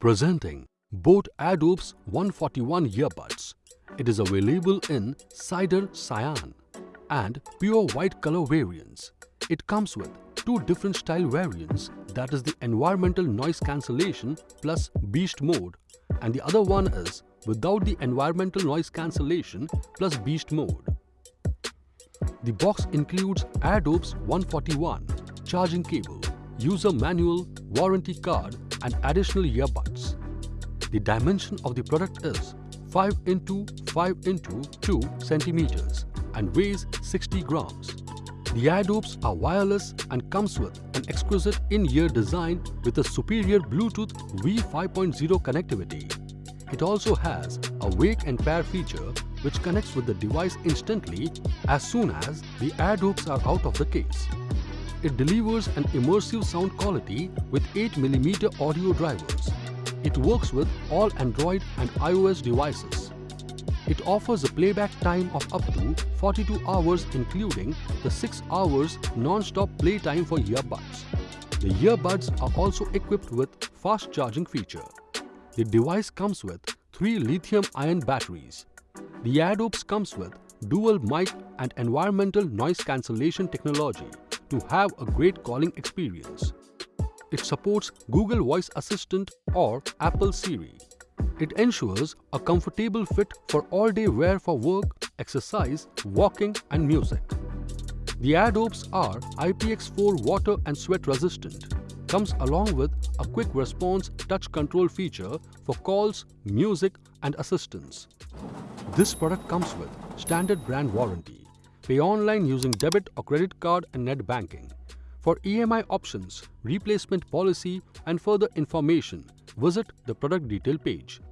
Presenting Boat Airdopes 141 earbuds. It is available in cider cyan and pure white color variants. It comes with two different style variants that is the environmental noise cancellation plus beast mode and the other one is without the environmental noise cancellation plus beast mode. The box includes Airdopes 141, charging cable, user manual, warranty card and additional earbuds. The dimension of the product is 5 into 5 into 2 centimeters and weighs 60 grams. The Airdopes are wireless and comes with an exquisite in-ear design with a superior Bluetooth V5.0 connectivity. It also has a wake and pair feature which connects with the device instantly as soon as the Airdopes are out of the case. It delivers an immersive sound quality with 8mm audio drivers. It works with all Android and iOS devices. It offers a playback time of up to 42 hours including the 6 hours non-stop playtime for earbuds. The earbuds are also equipped with fast charging feature. The device comes with 3 lithium-ion batteries. The Airdopes comes with dual mic and environmental noise cancellation technology to have a great calling experience. It supports Google Voice Assistant or Apple Siri. It ensures a comfortable fit for all-day wear for work, exercise, walking and music. The Airdopes are IPX4 water and sweat resistant. Comes along with a quick response touch control feature for calls, music and assistance. This product comes with standard brand warranty. Pay online using debit or credit card and net banking. For EMI options, replacement policy and further information, visit the product detail page.